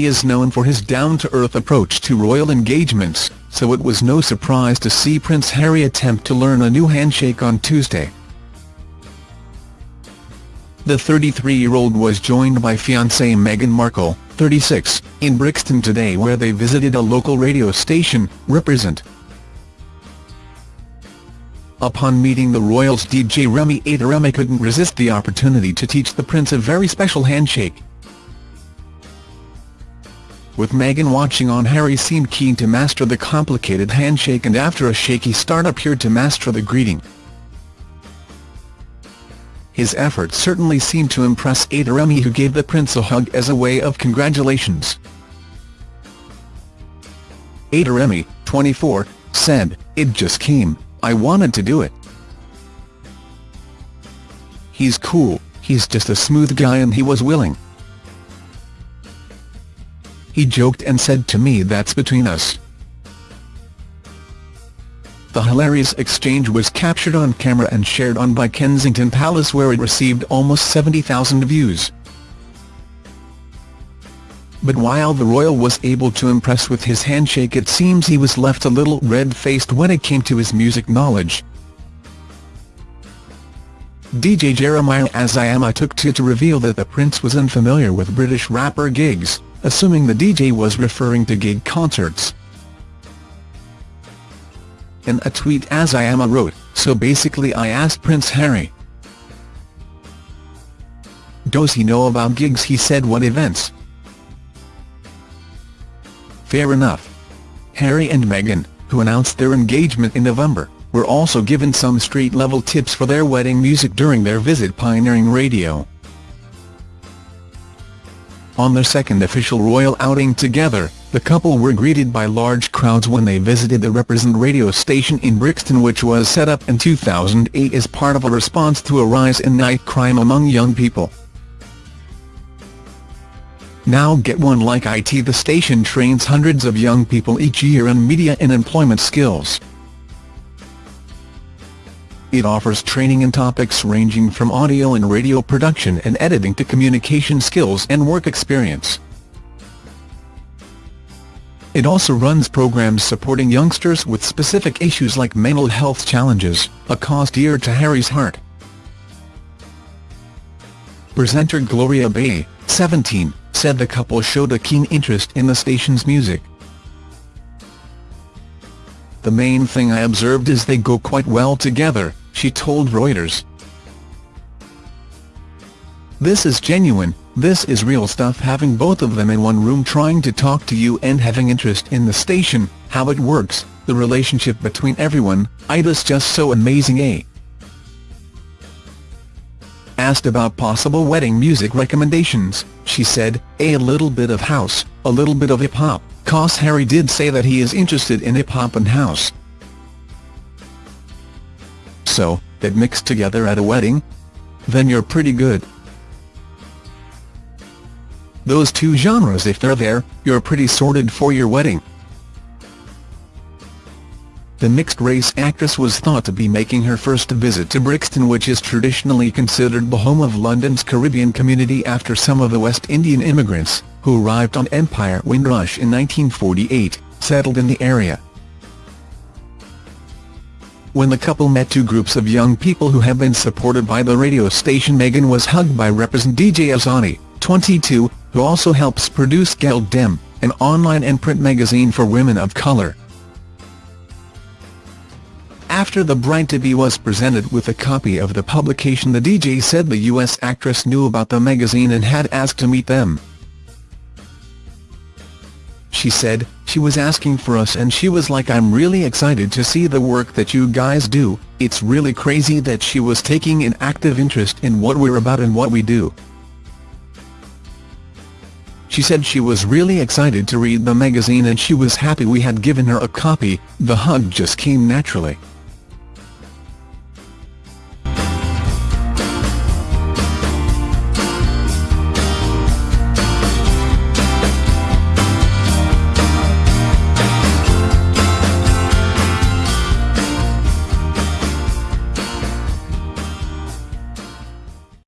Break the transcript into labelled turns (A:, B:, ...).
A: He is known for his down-to-earth approach to royal engagements, so it was no surprise to see Prince Harry attempt to learn a new handshake on Tuesday. The 33-year-old was joined by fiancée Meghan Markle, 36, in Brixton today where they visited a local radio station, Reprezent. Upon meeting the royals DJ Remy Remy couldn't resist the opportunity to teach the prince a very special handshake. With Meghan watching on Harry seemed keen to master the complicated handshake and after a shaky start appeared to master the greeting. His efforts certainly seemed to impress Ada Remy who gave the prince a hug as a way of congratulations. Ada Remy, 24, said, It just came, I wanted to do it. He's cool, he's just a smooth guy and he was willing. He joked and said to me that's between us. The hilarious exchange was captured on camera and shared on by Kensington Palace where it received almost 70,000 views. But while the royal was able to impress with his handshake it seems he was left a little red-faced when it came to his music knowledge. DJ Jeremiah Azayama took to to reveal that the prince was unfamiliar with British rapper Giggs, assuming the DJ was referring to gig concerts. In a tweet As I Azayama wrote, so basically I asked Prince Harry. Does he know about Giggs he said what events? Fair enough. Harry and Meghan, who announced their engagement in November, were also given some street-level tips for their wedding music during their visit pioneering radio. On their second official royal outing together, the couple were greeted by large crowds when they visited the Reprezent radio station in Brixton which was set up in 2008 as part of a response to a rise in night crime among young people. Now get one like IT The station trains hundreds of young people each year in media and employment skills. It offers training in topics ranging from audio and radio production and editing to communication skills and work experience. It also runs programs supporting youngsters with specific issues like mental health challenges, a cause dear to Harry's heart. Presenter Gloria Bay, 17, said the couple showed a keen interest in the station's music. The main thing I observed is they go quite well together, she told Reuters. This is genuine, this is real stuff having both of them in one room trying to talk to you and having interest in the station, how it works, the relationship between everyone, Ida's just so amazing eh? Asked about possible wedding music recommendations, she said, a little bit of house, a little bit of hip-hop, cause Harry did say that he is interested in hip-hop and house. So, that mixed together at a wedding? Then you're pretty good. Those two genres if they're there, you're pretty sorted for your wedding. The mixed-race actress was thought to be making her first visit to Brixton which is traditionally considered the home of London's Caribbean community after some of the West Indian immigrants, who arrived on Empire Windrush in 1948, settled in the area. When the couple met two groups of young people who have been supported by the radio station Meghan was hugged by Reprezent DJ Azani, 22, who also helps produce gal-dem, an online and print magazine for women of colour. After the bride-to-be was presented with a copy of the publication the DJ said the US actress knew about the magazine and had asked to meet them. She said, she was asking for us and she was like I'm really excited to see the work that you guys do, it's really crazy that she was taking an active interest in what we're about and what we do. She said she was really excited to read the magazine and she was happy we had given her a copy, the hug just came naturally.